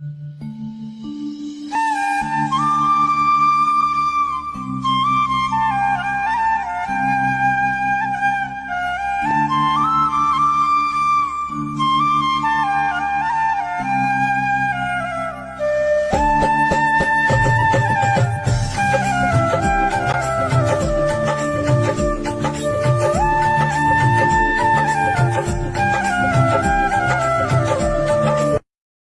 Música